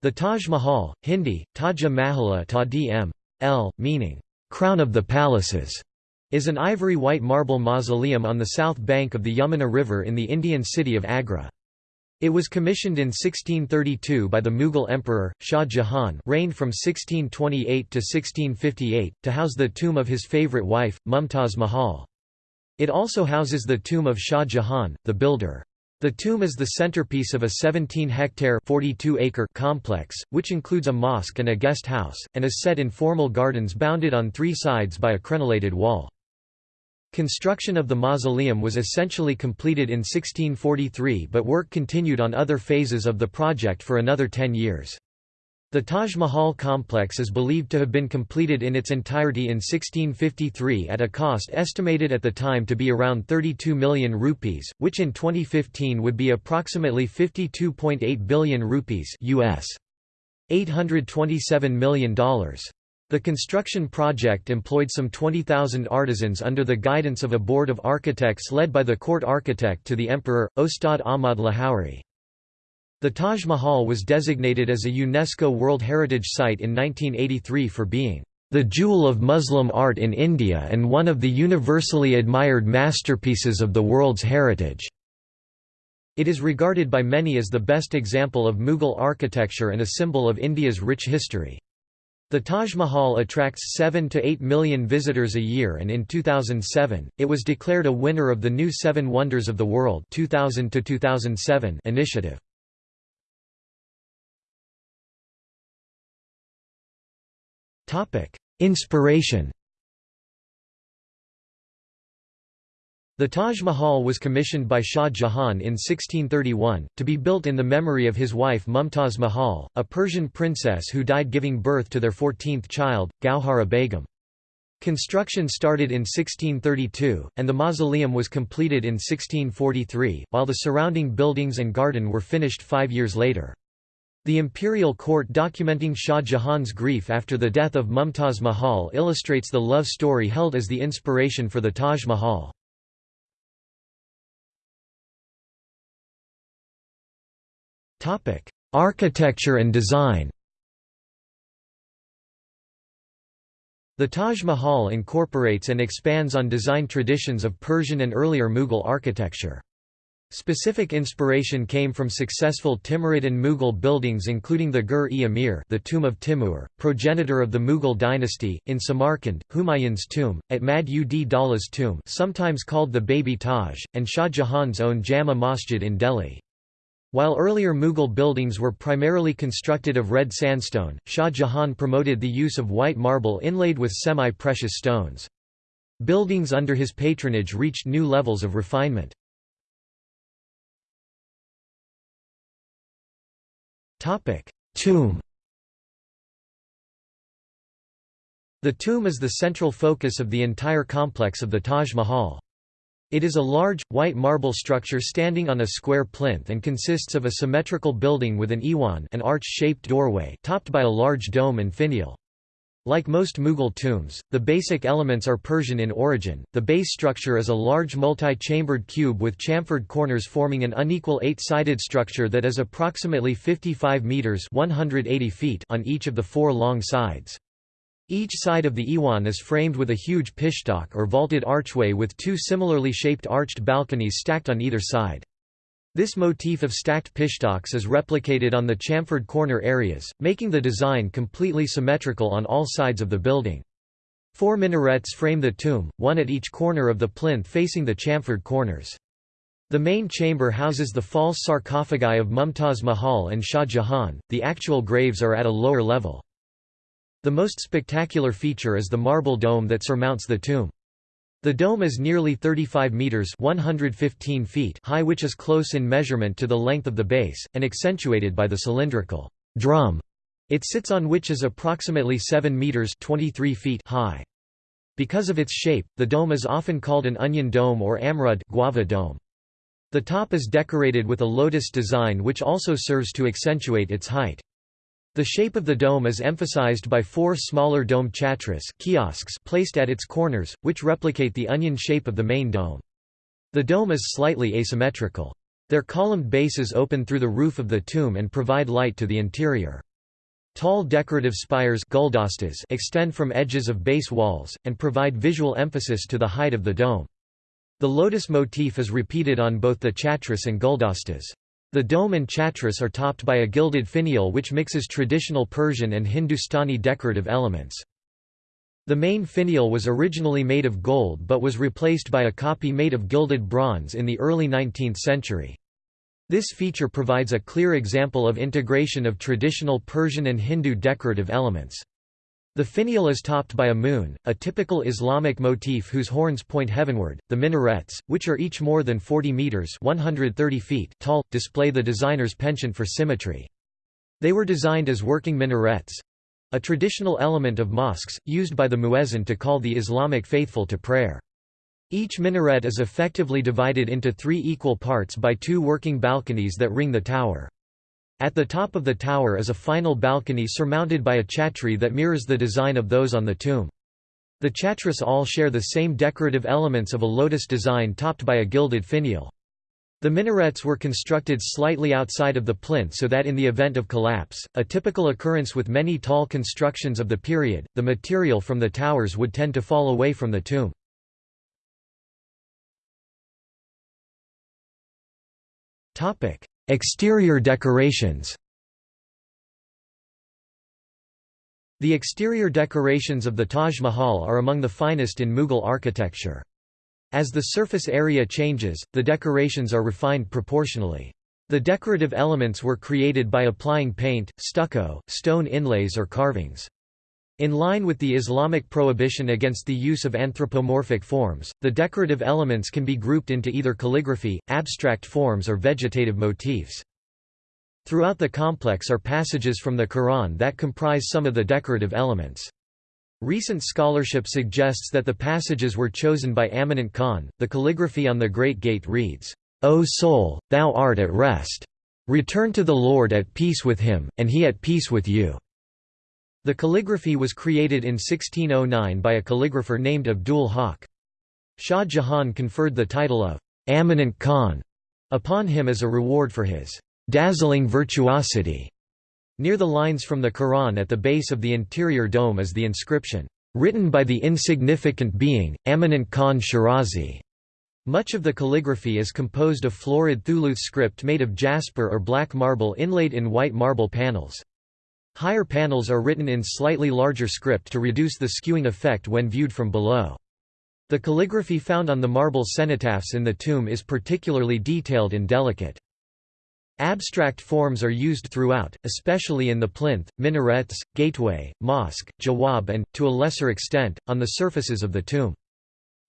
The Taj Mahal, Hindi, Taja Mahala ta dm. L, meaning, "'crown of the palaces' is an ivory-white marble mausoleum on the south bank of the Yamuna River in the Indian city of Agra. It was commissioned in 1632 by the Mughal emperor, Shah Jahan reigned from 1628 to 1658, to house the tomb of his favourite wife, Mumtaz Mahal. It also houses the tomb of Shah Jahan, the builder. The tomb is the centerpiece of a 17-hectare complex, which includes a mosque and a guest house, and is set in formal gardens bounded on three sides by a crenellated wall. Construction of the mausoleum was essentially completed in 1643 but work continued on other phases of the project for another ten years. The Taj Mahal complex is believed to have been completed in its entirety in 1653 at a cost estimated at the time to be around 32 million rupees, which in 2015 would be approximately 52.8 billion rupees US $827 million. The construction project employed some 20,000 artisans under the guidance of a board of architects led by the court architect to the emperor, Ostad Ahmad Lahori. The Taj Mahal was designated as a UNESCO World Heritage Site in 1983 for being the jewel of Muslim art in India and one of the universally admired masterpieces of the world's heritage. It is regarded by many as the best example of Mughal architecture and a symbol of India's rich history. The Taj Mahal attracts 7 to 8 million visitors a year and in 2007, it was declared a winner of the new Seven Wonders of the World 2000 initiative. Inspiration The Taj Mahal was commissioned by Shah Jahan in 1631, to be built in the memory of his wife Mumtaz Mahal, a Persian princess who died giving birth to their 14th child, Gauhara Begum. Construction started in 1632, and the mausoleum was completed in 1643, while the surrounding buildings and garden were finished five years later. The imperial court documenting Shah Jahan's grief after the death of Mumtaz Mahal illustrates the love story held as the inspiration for the Taj Mahal. Architecture and design The Taj Mahal incorporates and expands on design traditions of Persian and earlier Mughal architecture. Specific inspiration came from successful Timurid and Mughal buildings including the Gur-e-Amir the tomb of Timur, progenitor of the Mughal dynasty, in Samarkand, Humayun's tomb, Itmad-ud-Daula's tomb sometimes called the Baby Taj, and Shah Jahan's own Jama Masjid in Delhi. While earlier Mughal buildings were primarily constructed of red sandstone, Shah Jahan promoted the use of white marble inlaid with semi-precious stones. Buildings under his patronage reached new levels of refinement. Tomb The tomb is the central focus of the entire complex of the Taj Mahal. It is a large, white marble structure standing on a square plinth and consists of a symmetrical building with an iwan an arch-shaped doorway topped by a large dome and finial. Like most Mughal tombs, the basic elements are Persian in origin. The base structure is a large multi-chambered cube with chamfered corners forming an unequal eight-sided structure that is approximately 55 meters (180 feet) on each of the four long sides. Each side of the Iwan is framed with a huge pishtak or vaulted archway with two similarly shaped arched balconies stacked on either side. This motif of stacked pishtaks is replicated on the chamfered corner areas, making the design completely symmetrical on all sides of the building. Four minarets frame the tomb, one at each corner of the plinth facing the chamfered corners. The main chamber houses the false sarcophagi of Mumtaz Mahal and Shah Jahan, the actual graves are at a lower level. The most spectacular feature is the marble dome that surmounts the tomb. The dome is nearly 35 meters (115 feet) high which is close in measurement to the length of the base and accentuated by the cylindrical drum it sits on which is approximately 7 meters (23 feet) high. Because of its shape, the dome is often called an onion dome or amrud guava dome. The top is decorated with a lotus design which also serves to accentuate its height. The shape of the dome is emphasized by four smaller dome chhatris kiosks placed at its corners, which replicate the onion shape of the main dome. The dome is slightly asymmetrical. Their columned bases open through the roof of the tomb and provide light to the interior. Tall decorative spires extend from edges of base walls, and provide visual emphasis to the height of the dome. The lotus motif is repeated on both the chhatris and guldastas. The dome and chhatris are topped by a gilded finial which mixes traditional Persian and Hindustani decorative elements. The main finial was originally made of gold but was replaced by a copy made of gilded bronze in the early 19th century. This feature provides a clear example of integration of traditional Persian and Hindu decorative elements. The finial is topped by a moon, a typical Islamic motif whose horns point heavenward. The minarets, which are each more than 40 meters (130 feet) tall, display the designer's penchant for symmetry. They were designed as working minarets, a traditional element of mosques, used by the muezzin to call the Islamic faithful to prayer. Each minaret is effectively divided into three equal parts by two working balconies that ring the tower. At the top of the tower is a final balcony surmounted by a chhatri that mirrors the design of those on the tomb. The chhatris all share the same decorative elements of a lotus design topped by a gilded finial. The minarets were constructed slightly outside of the plinth so that in the event of collapse, a typical occurrence with many tall constructions of the period, the material from the towers would tend to fall away from the tomb. Exterior decorations The exterior decorations of the Taj Mahal are among the finest in Mughal architecture. As the surface area changes, the decorations are refined proportionally. The decorative elements were created by applying paint, stucco, stone inlays or carvings. In line with the Islamic prohibition against the use of anthropomorphic forms, the decorative elements can be grouped into either calligraphy, abstract forms or vegetative motifs. Throughout the complex are passages from the Quran that comprise some of the decorative elements. Recent scholarship suggests that the passages were chosen by Amanat Khan. The calligraphy on the Great Gate reads, O soul, thou art at rest. Return to the Lord at peace with him, and he at peace with you. The calligraphy was created in 1609 by a calligrapher named Abdul Haq. Shah Jahan conferred the title of Amanat Khan upon him as a reward for his dazzling virtuosity. Near the lines from the Quran at the base of the interior dome is the inscription, "...written by the insignificant being, Amanat Khan Shirazi." Much of the calligraphy is composed of florid thuluth script made of jasper or black marble inlaid in white marble panels. Higher panels are written in slightly larger script to reduce the skewing effect when viewed from below. The calligraphy found on the marble cenotaphs in the tomb is particularly detailed and delicate. Abstract forms are used throughout, especially in the plinth, minarets, gateway, mosque, jawab and, to a lesser extent, on the surfaces of the tomb.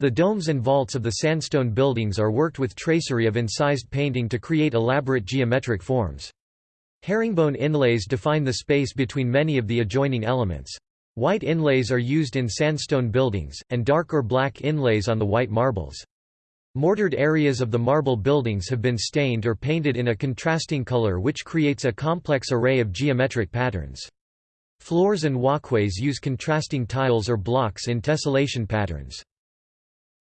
The domes and vaults of the sandstone buildings are worked with tracery of incised painting to create elaborate geometric forms. Herringbone inlays define the space between many of the adjoining elements. White inlays are used in sandstone buildings, and dark or black inlays on the white marbles. Mortared areas of the marble buildings have been stained or painted in a contrasting color which creates a complex array of geometric patterns. Floors and walkways use contrasting tiles or blocks in tessellation patterns.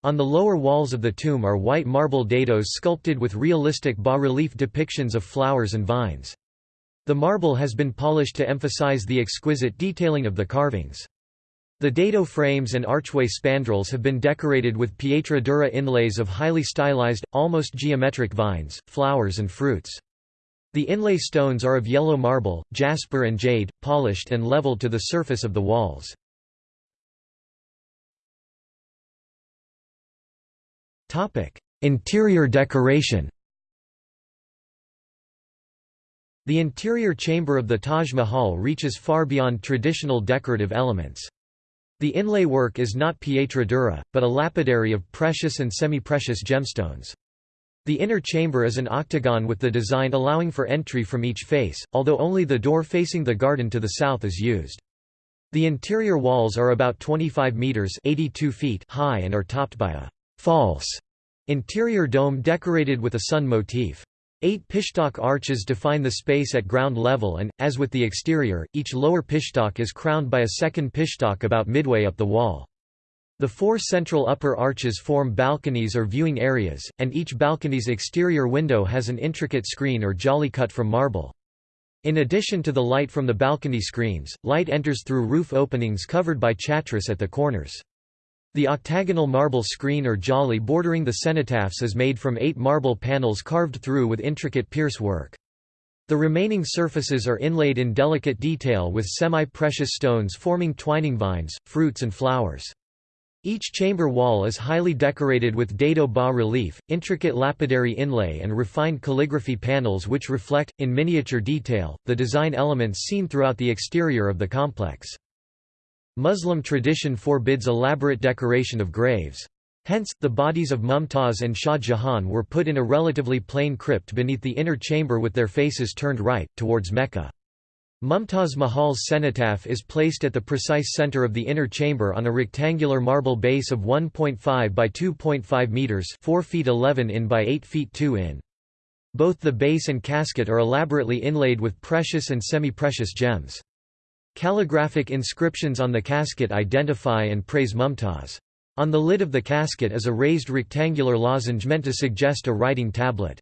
On the lower walls of the tomb are white marble dados sculpted with realistic bas-relief depictions of flowers and vines. The marble has been polished to emphasize the exquisite detailing of the carvings. The dado frames and archway spandrels have been decorated with pietra dura inlays of highly stylized, almost geometric vines, flowers and fruits. The inlay stones are of yellow marble, jasper and jade, polished and leveled to the surface of the walls. Interior decoration The interior chamber of the Taj Mahal reaches far beyond traditional decorative elements. The inlay work is not pietra dura, but a lapidary of precious and semi-precious gemstones. The inner chamber is an octagon with the design allowing for entry from each face, although only the door facing the garden to the south is used. The interior walls are about 25 meters (82 feet) high and are topped by a false interior dome decorated with a sun motif. Eight pishtak arches define the space at ground level and, as with the exterior, each lower pishtak is crowned by a second pishtak about midway up the wall. The four central upper arches form balconies or viewing areas, and each balcony's exterior window has an intricate screen or jali cut from marble. In addition to the light from the balcony screens, light enters through roof openings covered by chhatris at the corners. The octagonal marble screen or jali bordering the cenotaphs is made from eight marble panels carved through with intricate pierce work. The remaining surfaces are inlaid in delicate detail with semi-precious stones forming twining vines, fruits and flowers. Each chamber wall is highly decorated with dado bas-relief, intricate lapidary inlay and refined calligraphy panels which reflect, in miniature detail, the design elements seen throughout the exterior of the complex. Muslim tradition forbids elaborate decoration of graves. Hence, the bodies of Mumtaz and Shah Jahan were put in a relatively plain crypt beneath the inner chamber with their faces turned right, towards Mecca. Mumtaz Mahal's cenotaph is placed at the precise center of the inner chamber on a rectangular marble base of 1.5 by 2.5 meters, 4 feet 11 in by 8 feet 2 in. Both the base and casket are elaborately inlaid with precious and semi-precious gems. Calligraphic inscriptions on the casket identify and praise Mumtaz. On the lid of the casket is a raised rectangular lozenge meant to suggest a writing tablet.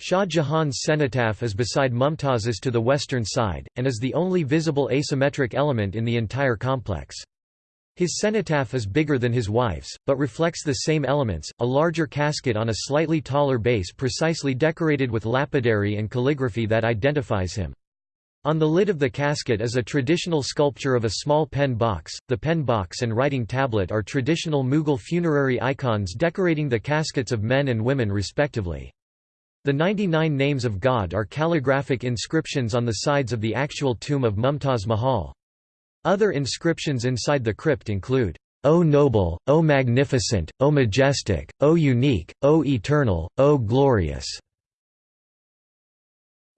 Shah Jahan's cenotaph is beside Mumtaz's to the western side, and is the only visible asymmetric element in the entire complex. His cenotaph is bigger than his wife's, but reflects the same elements, a larger casket on a slightly taller base precisely decorated with lapidary and calligraphy that identifies him. On the lid of the casket is a traditional sculpture of a small pen box. The pen box and writing tablet are traditional Mughal funerary icons decorating the caskets of men and women respectively. The 99 names of God are calligraphic inscriptions on the sides of the actual tomb of Mumtaz Mahal. Other inscriptions inside the crypt include, O noble, O magnificent, O majestic, O unique, O eternal, O glorious.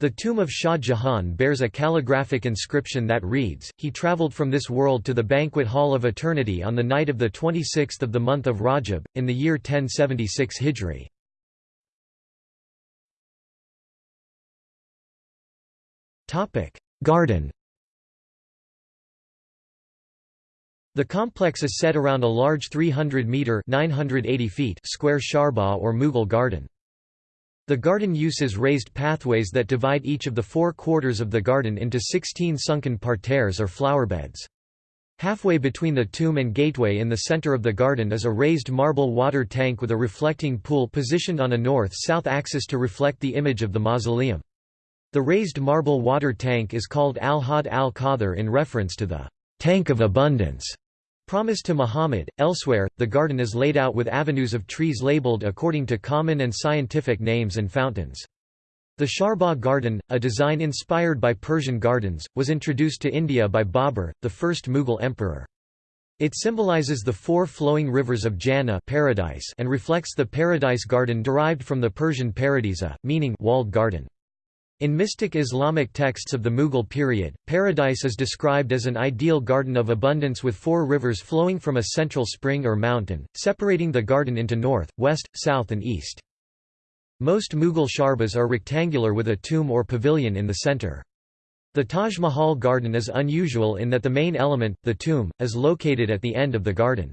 The tomb of Shah Jahan bears a calligraphic inscription that reads, He travelled from this world to the banquet hall of eternity on the night of the 26th of the month of Rajab, in the year 1076 Hijri. Garden The complex is set around a large 300-metre square charbagh or Mughal garden. The garden uses raised pathways that divide each of the four quarters of the garden into 16 sunken parterres or flowerbeds. Halfway between the tomb and gateway in the center of the garden is a raised marble water tank with a reflecting pool positioned on a north-south axis to reflect the image of the mausoleum. The raised marble water tank is called Al-Hawd al-Kawthar in reference to the tank of abundance promised to Muhammad. Elsewhere, the garden is laid out with avenues of trees labeled according to common and scientific names and fountains. The Charbagh garden, a design inspired by Persian gardens, was introduced to India by Babur, the first Mughal emperor. It symbolizes the four flowing rivers of Jannah paradise and reflects the paradise garden derived from the Persian paradisa, meaning walled garden. In mystic Islamic texts of the Mughal period, paradise is described as an ideal garden of abundance with four rivers flowing from a central spring or mountain, separating the garden into north, west, south and east. Most Mughal charbaghs are rectangular with a tomb or pavilion in the center. The Taj Mahal garden is unusual in that the main element, the tomb, is located at the end of the garden.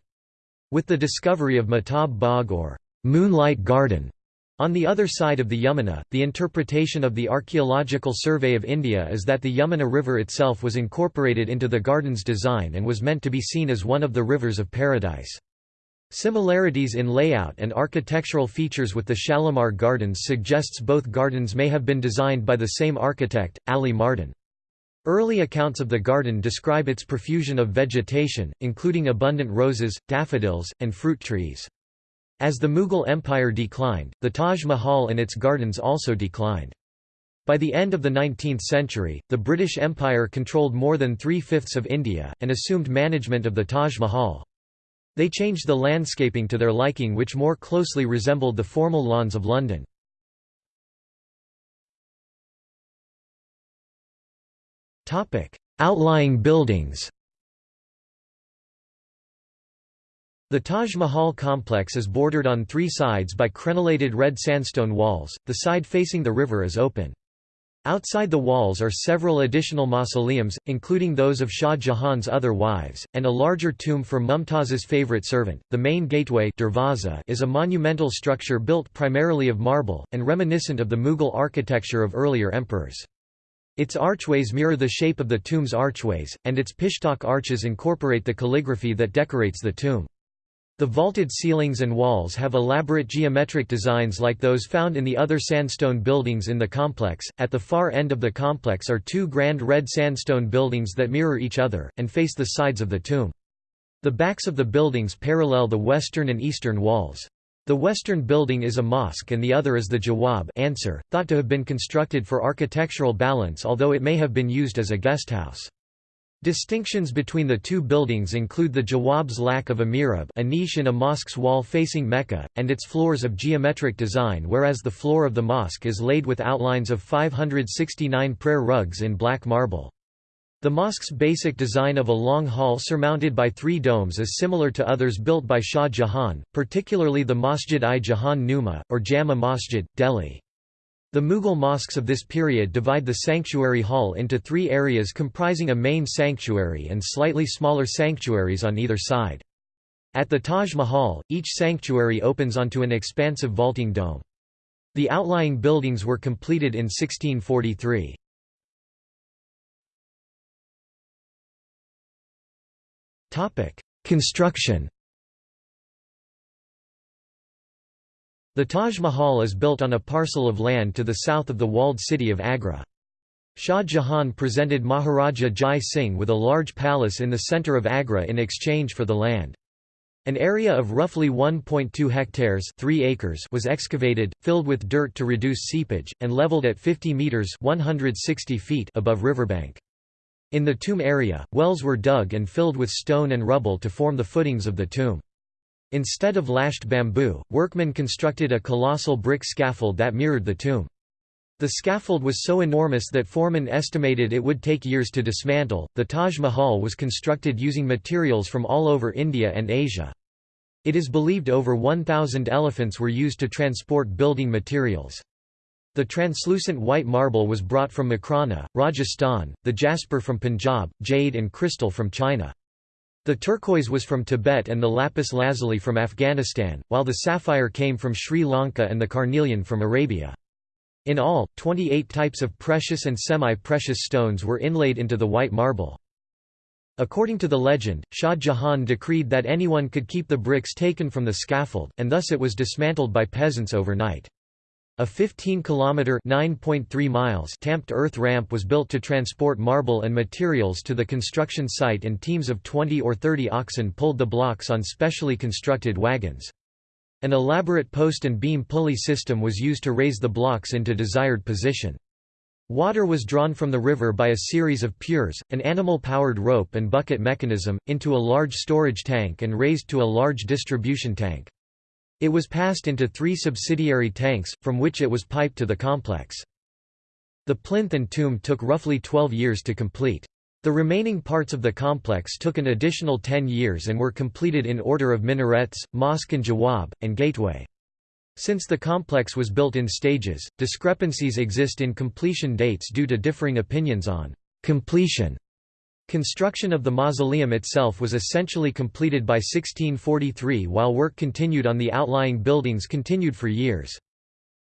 With the discovery of Mehtab Bagh or Moonlight Garden, on the other side of the Yamuna, the interpretation of the Archaeological Survey of India is that the Yamuna River itself was incorporated into the garden's design and was meant to be seen as one of the rivers of paradise. Similarities in layout and architectural features with the Shalimar Gardens suggests both gardens may have been designed by the same architect, Ali Mardan. Early accounts of the garden describe its profusion of vegetation, including abundant roses, daffodils, and fruit trees. As the Mughal Empire declined, the Taj Mahal and its gardens also declined. By the end of the 19th century, the British Empire controlled more than three-fifths of India, and assumed management of the Taj Mahal. They changed the landscaping to their liking which more closely resembled the formal lawns of London. Outlying buildings The Taj Mahal complex is bordered on three sides by crenellated red sandstone walls, the side facing the river is open. Outside the walls are several additional mausoleums, including those of Shah Jahan's other wives, and a larger tomb for Mumtaz's favorite servant. The main gateway is a monumental structure built primarily of marble, and reminiscent of the Mughal architecture of earlier emperors. Its archways mirror the shape of the tomb's archways, and its pishtak arches incorporate the calligraphy that decorates the tomb. The vaulted ceilings and walls have elaborate geometric designs like those found in the other sandstone buildings in the complex. At the far end of the complex are two grand red sandstone buildings that mirror each other, and face the sides of the tomb. The backs of the buildings parallel the western and eastern walls. The western building is a mosque and the other is the Jawab answer, thought to have been constructed for architectural balance although it may have been used as a guesthouse. Distinctions between the two buildings include the Jawab's lack of a mihrab a niche in a mosque's wall facing Mecca, and its floors of geometric design whereas the floor of the mosque is laid with outlines of 569 prayer rugs in black marble. The mosque's basic design of a long hall surmounted by three domes is similar to others built by Shah Jahan, particularly the Masjid-i-Jahan Numa, or Jama Masjid, Delhi. The Mughal mosques of this period divide the sanctuary hall into three areas comprising a main sanctuary and slightly smaller sanctuaries on either side. At the Taj Mahal, each sanctuary opens onto an expansive vaulting dome. The outlying buildings were completed in 1643. Construction The Taj Mahal is built on a parcel of land to the south of the walled city of Agra. Shah Jahan presented Maharaja Jai Singh with a large palace in the centre of Agra in exchange for the land. An area of roughly 1.2 hectares 3 acres was excavated, filled with dirt to reduce seepage, and levelled at 50 metres 160 feet above riverbank. In the tomb area, wells were dug and filled with stone and rubble to form the footings of the tomb. Instead of lashed bamboo, workmen constructed a colossal brick scaffold that mirrored the tomb. The scaffold was so enormous that Foreman estimated it would take years to dismantle. The Taj Mahal was constructed using materials from all over India and Asia. It is believed over 1,000 elephants were used to transport building materials. The translucent white marble was brought from Makrana, Rajasthan, the jasper from Punjab, jade and crystal from China. The turquoise was from Tibet and the lapis lazuli from Afghanistan, while the sapphire came from Sri Lanka and the carnelian from Arabia. In all, 28 types of precious and semi-precious stones were inlaid into the white marble. According to the legend, Shah Jahan decreed that anyone could keep the bricks taken from the scaffold, and thus it was dismantled by peasants overnight. A 15-kilometre (9.3 miles) tamped earth ramp was built to transport marble and materials to the construction site and teams of 20 or 30 oxen pulled the blocks on specially constructed wagons. An elaborate post and beam pulley system was used to raise the blocks into desired position. Water was drawn from the river by a series of purs, an animal-powered rope and bucket mechanism, into a large storage tank and raised to a large distribution tank. It was passed into three subsidiary tanks, from which it was piped to the complex. The plinth and tomb took roughly 12 years to complete. The remaining parts of the complex took an additional 10 years and were completed in order of minarets, mosque and jawab, and gateway. Since the complex was built in stages, discrepancies exist in completion dates due to differing opinions on completion. Construction of the mausoleum itself was essentially completed by 1643 while work continued on the outlying buildings continued for years.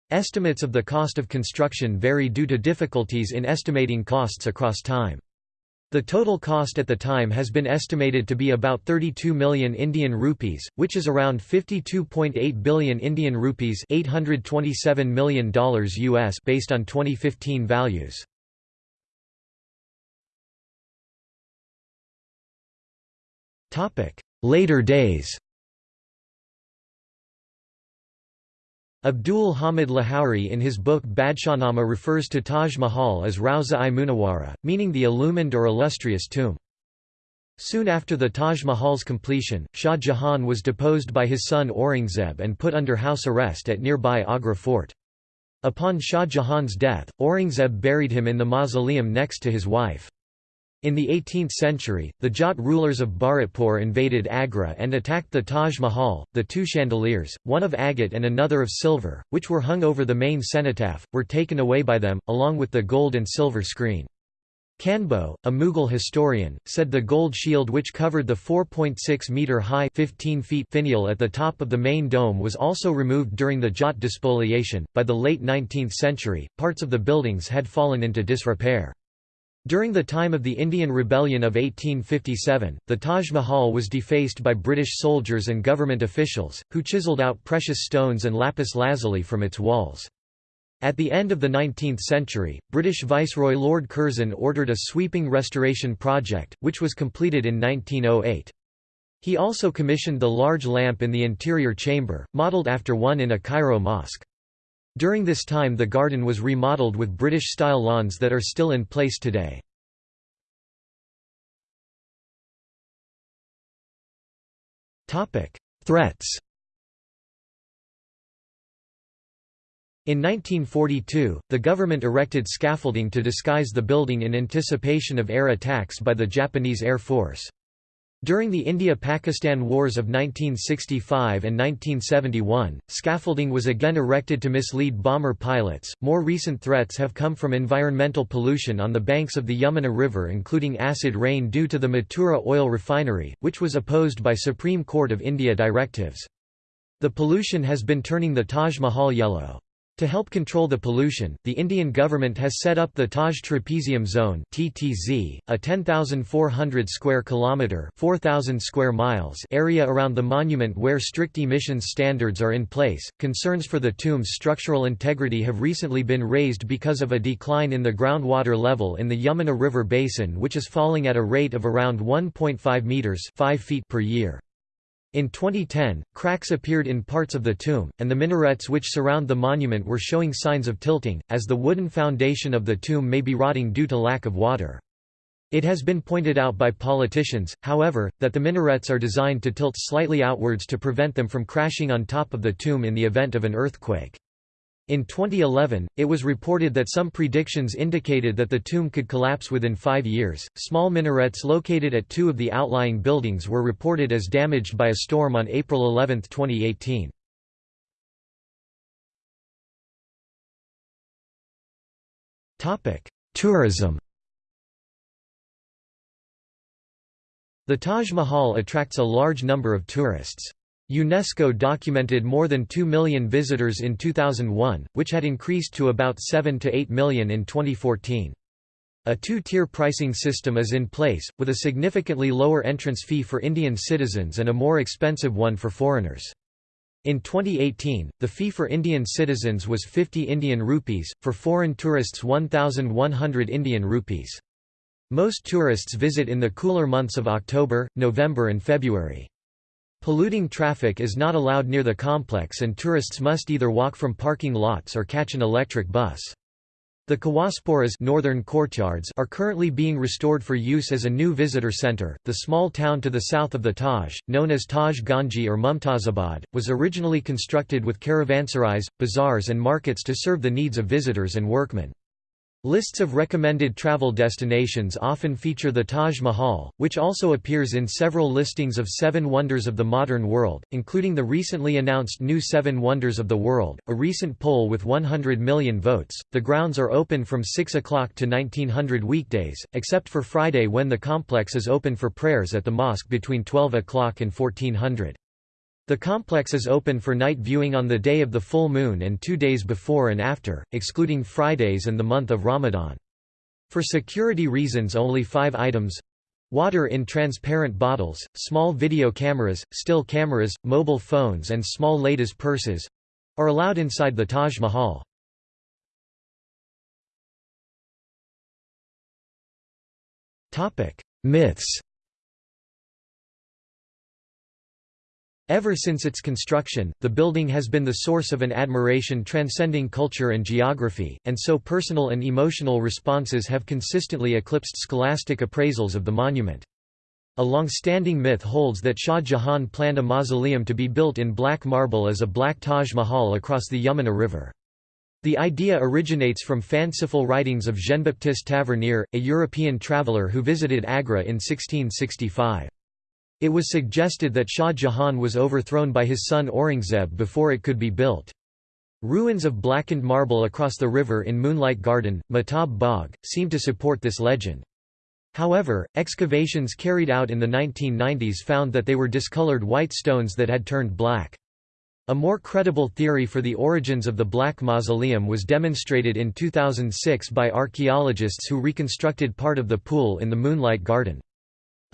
Estimates of the cost of construction vary due to difficulties in estimating costs across time. The total cost at the time has been estimated to be about 32 million Indian rupees, which is around 52.8 billion Indian rupees $827 million US based on 2015 values. Later days Abdul Hamid Lahori in his book Badshahnama refers to Taj Mahal as Rauza-i-Munawara, meaning the illumined or illustrious tomb. Soon after the Taj Mahal's completion, Shah Jahan was deposed by his son Aurangzeb and put under house arrest at nearby Agra fort. Upon Shah Jahan's death, Aurangzeb buried him in the mausoleum next to his wife. In the 18th century, the Jat rulers of Bharatpur invaded Agra and attacked the Taj Mahal. The two chandeliers, one of agate and another of silver, which were hung over the main cenotaph, were taken away by them, along with the gold and silver screen. Kanbo, a Mughal historian, said the gold shield which covered the 4.6 metre high 15 feet finial at the top of the main dome was also removed during the Jat despoliation. By the late 19th century, parts of the buildings had fallen into disrepair. During the time of the Indian Rebellion of 1857, the Taj Mahal was defaced by British soldiers and government officials, who chiseled out precious stones and lapis lazuli from its walls. At the end of the 19th century, British Viceroy Lord Curzon ordered a sweeping restoration project, which was completed in 1908. He also commissioned the large lamp in the interior chamber, modelled after one in a Cairo mosque. During this time the garden was remodeled with British-style lawns that are still in place today. Threats In 1942, the government erected scaffolding to disguise the building in anticipation of air attacks by the Japanese Air Force. During the India–Pakistan Wars of 1965 and 1971, scaffolding was again erected to mislead bomber pilots. More recent threats have come from environmental pollution on the banks of the Yamuna River including acid rain due to the Mathura oil refinery, which was opposed by Supreme Court of India directives. The pollution has been turning the Taj Mahal yellow. To help control the pollution, the Indian government has set up the Taj Trapezium Zone (TTZ), a 10,400 square kilometer (4,000 square miles) area around the monument where strict emissions standards are in place. Concerns for the tomb's structural integrity have recently been raised because of a decline in the groundwater level in the Yamuna River basin, which is falling at a rate of around 1.5 meters (5 feet) per year. In 2010, cracks appeared in parts of the tomb, and the minarets which surround the monument were showing signs of tilting, as the wooden foundation of the tomb may be rotting due to lack of water. It has been pointed out by politicians, however, that the minarets are designed to tilt slightly outwards to prevent them from crashing on top of the tomb in the event of an earthquake. In 2011, it was reported that some predictions indicated that the tomb could collapse within five years. Small minarets located at two of the outlying buildings were reported as damaged by a storm on April 11, 2018. Tourism The Taj Mahal attracts a large number of tourists. UNESCO documented more than 2 million visitors in 2001, which had increased to about 7 to 8 million in 2014. A two-tier pricing system is in place, with a significantly lower entrance fee for Indian citizens and a more expensive one for foreigners. In 2018, the fee for Indian citizens was 50 Indian rupees, for foreign tourists 1,100 Indian rupees. Most tourists visit in the cooler months of October, November and February. Polluting traffic is not allowed near the complex and tourists must either walk from parking lots or catch an electric bus. The Khawasspuras northern courtyards are currently being restored for use as a new visitor center. The small town to the south of the Taj, known as Taj Ganji or Mumtazabad, was originally constructed with caravanserais, bazaars and markets to serve the needs of visitors and workmen. Lists of recommended travel destinations often feature the Taj Mahal, which also appears in several listings of Seven Wonders of the Modern World, including the recently announced new Seven Wonders of the World, a recent poll with 100 million votes. The grounds are open from 6 o'clock to 1900 weekdays, except for Friday when the complex is open for prayers at the mosque between 12 o'clock and 1400. The complex is open for night viewing on the day of the full moon and two days before and after, excluding Fridays and the month of Ramadan. For security reasons only five items water in transparent bottles, small video cameras, still cameras, mobile phones and small ladies' purses are allowed inside the Taj Mahal. Myths Ever since its construction, the building has been the source of an admiration transcending culture and geography, and so personal and emotional responses have consistently eclipsed scholastic appraisals of the monument. A long-standing myth holds that Shah Jahan planned a mausoleum to be built in black marble as a black Taj Mahal across the Yamuna River. The idea originates from fanciful writings of Jean-Baptiste Tavernier, a European traveller who visited Agra in 1665. It was suggested that Shah Jahan was overthrown by his son Aurangzeb before it could be built. Ruins of blackened marble across the river in Moonlight Garden, Mehtab Bagh, seem to support this legend. However, excavations carried out in the 1990s found that they were discolored white stones that had turned black. A more credible theory for the origins of the Black Mausoleum was demonstrated in 2006 by archaeologists who reconstructed part of the pool in the Moonlight Garden.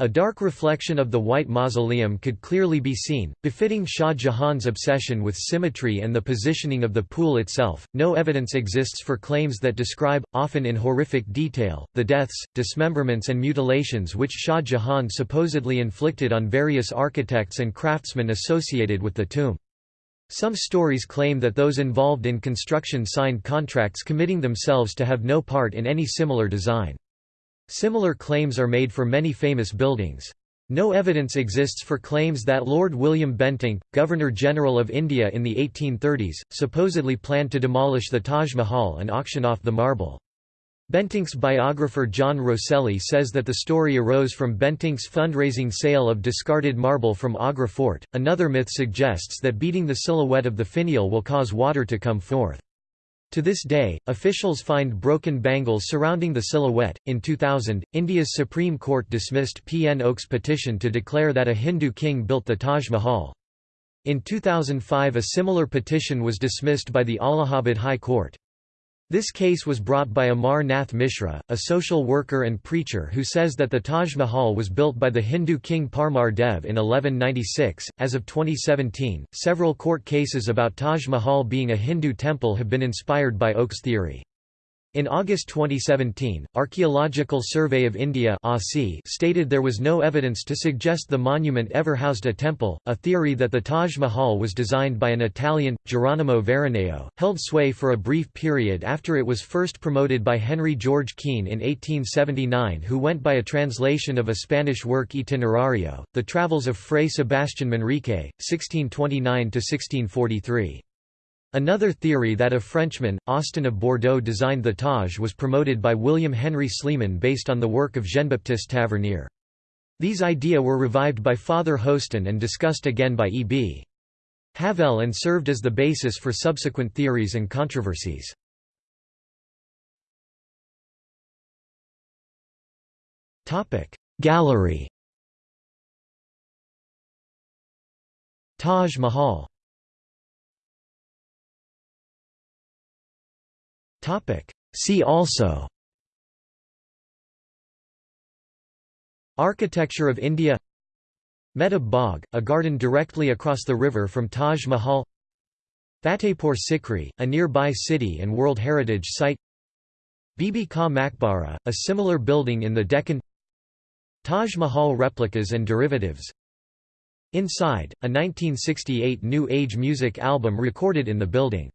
A dark reflection of the White Mausoleum could clearly be seen, befitting Shah Jahan's obsession with symmetry and the positioning of the pool itself. No evidence exists for claims that describe, often in horrific detail, the deaths, dismemberments, and mutilations which Shah Jahan supposedly inflicted on various architects and craftsmen associated with the tomb. Some stories claim that those involved in construction signed contracts committing themselves to have no part in any similar design. Similar claims are made for many famous buildings. No evidence exists for claims that Lord William Bentinck, Governor-General of India in the 1830s, supposedly planned to demolish the Taj Mahal and auction off the marble. Bentinck's biographer John Rosselli says that the story arose from Bentinck's fundraising sale of discarded marble from Agra Fort. Another myth suggests that beating the silhouette of the finial will cause water to come forth. To this day, officials find broken bangles surrounding the silhouette. In 2000, India's Supreme Court dismissed P. N. Oak's petition to declare that a Hindu king built the Taj Mahal. In 2005, a similar petition was dismissed by the Allahabad High Court. This case was brought by Amar Nath Mishra, a social worker and preacher who says that the Taj Mahal was built by the Hindu king Parmar Dev in 1196. As of 2017, several court cases about Taj Mahal being a Hindu temple have been inspired by Oak's theory. In August 2017, Archaeological Survey of India stated there was no evidence to suggest the monument ever housed a temple. A theory that the Taj Mahal was designed by an Italian, Geronimo Veroneo, held sway for a brief period after it was first promoted by Henry George Keene in 1879, who went by a translation of a Spanish work Itinerario, The Travels of Fray Sebastian Manrique, 1629 1643. Another theory that a Frenchman, Austin of Bordeaux designed the Taj was promoted by William Henry Sleeman based on the work of Jean-Baptiste Tavernier. These idea were revived by Father Hosten and discussed again by E. B. Havell and served as the basis for subsequent theories and controversies. Gallery Taj Mahal See also. Architecture of India. Mehtab Bagh, a garden directly across the river from Taj Mahal. Fatehpur Sikri, a nearby city and World Heritage Site. Bibi Ka Maqbara, a similar building in the Deccan. Taj Mahal replicas and derivatives. Inside, a 1968 New Age music album recorded in the building